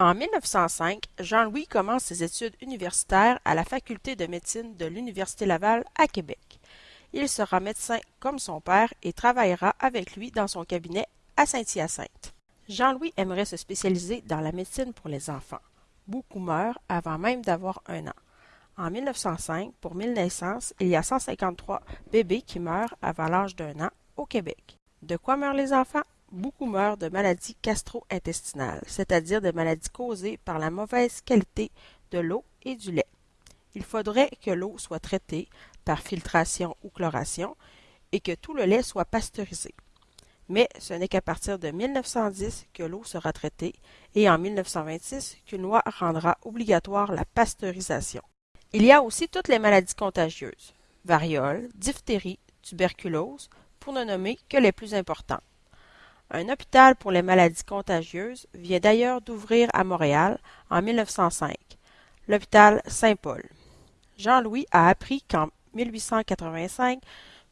En 1905, Jean-Louis commence ses études universitaires à la faculté de médecine de l'Université Laval à Québec. Il sera médecin comme son père et travaillera avec lui dans son cabinet à Saint-Hyacinthe. Jean-Louis aimerait se spécialiser dans la médecine pour les enfants. Beaucoup meurent avant même d'avoir un an. En 1905, pour 1000 naissances, il y a 153 bébés qui meurent avant l'âge d'un an au Québec. De quoi meurent les enfants? Beaucoup meurent de maladies gastro-intestinales, c'est-à-dire de maladies causées par la mauvaise qualité de l'eau et du lait. Il faudrait que l'eau soit traitée par filtration ou chloration et que tout le lait soit pasteurisé. Mais ce n'est qu'à partir de 1910 que l'eau sera traitée et en 1926 qu'une loi rendra obligatoire la pasteurisation. Il y a aussi toutes les maladies contagieuses, variole, diphtérie, tuberculose, pour ne nommer que les plus importantes. Un hôpital pour les maladies contagieuses vient d'ailleurs d'ouvrir à Montréal en 1905, l'hôpital Saint-Paul. Jean-Louis a appris qu'en 1885,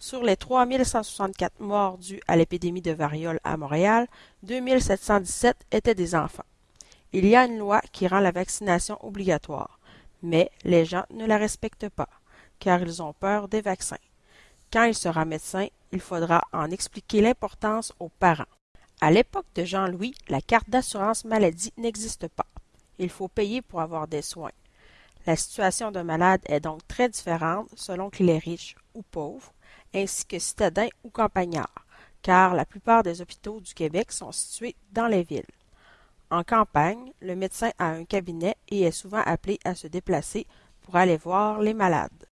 sur les 3164 morts dus à l'épidémie de variole à Montréal, 2717 étaient des enfants. Il y a une loi qui rend la vaccination obligatoire, mais les gens ne la respectent pas, car ils ont peur des vaccins. Quand il sera médecin, il faudra en expliquer l'importance aux parents. À l'époque de Jean-Louis, la carte d'assurance maladie n'existe pas. Il faut payer pour avoir des soins. La situation d'un malade est donc très différente selon qu'il est riche ou pauvre, ainsi que citadin ou campagnard, car la plupart des hôpitaux du Québec sont situés dans les villes. En campagne, le médecin a un cabinet et est souvent appelé à se déplacer pour aller voir les malades.